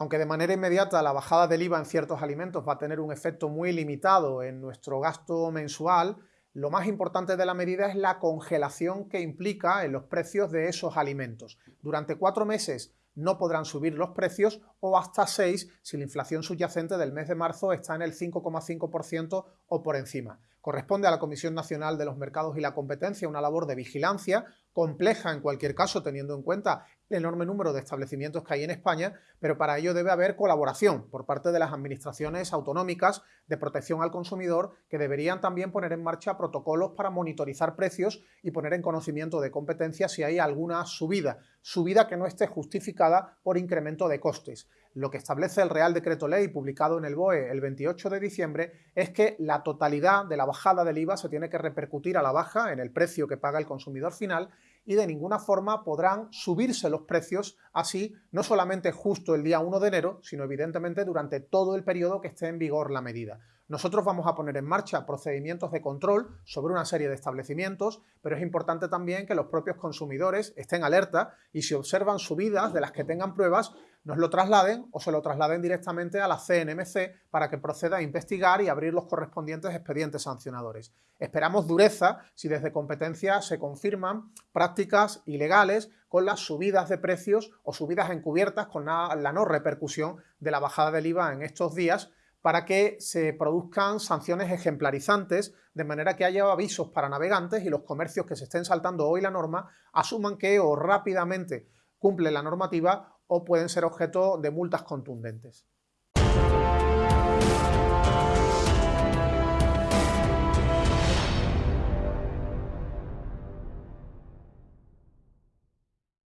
Aunque de manera inmediata la bajada del IVA en ciertos alimentos va a tener un efecto muy limitado en nuestro gasto mensual, lo más importante de la medida es la congelación que implica en los precios de esos alimentos. Durante cuatro meses no podrán subir los precios o hasta seis si la inflación subyacente del mes de marzo está en el 5,5% o por encima. Corresponde a la Comisión Nacional de los Mercados y la Competencia una labor de vigilancia compleja en cualquier caso, teniendo en cuenta el enorme número de establecimientos que hay en España, pero para ello debe haber colaboración por parte de las administraciones autonómicas de protección al consumidor que deberían también poner en marcha protocolos para monitorizar precios y poner en conocimiento de competencia si hay alguna subida, subida que no esté justificada por incremento de costes. Lo que establece el Real Decreto Ley publicado en el BOE el 28 de diciembre es que la totalidad de la bajada del IVA se tiene que repercutir a la baja en el precio que paga el consumidor final y de ninguna forma podrán subirse los precios así, no solamente justo el día 1 de enero, sino evidentemente durante todo el periodo que esté en vigor la medida. Nosotros vamos a poner en marcha procedimientos de control sobre una serie de establecimientos, pero es importante también que los propios consumidores estén alerta y si observan subidas de las que tengan pruebas, nos lo trasladen o se lo trasladen directamente a la CNMC para que proceda a investigar y abrir los correspondientes expedientes sancionadores. Esperamos dureza si desde competencia se confirman prácticas ilegales con las subidas de precios o subidas encubiertas con la, no repercusión de la bajada del IVA en estos días para que se produzcan sanciones ejemplarizantes, de manera que haya avisos para navegantes y los comercios que se estén saltando hoy la norma asuman que o rápidamente cumple la normativa o pueden ser objeto de multas contundentes.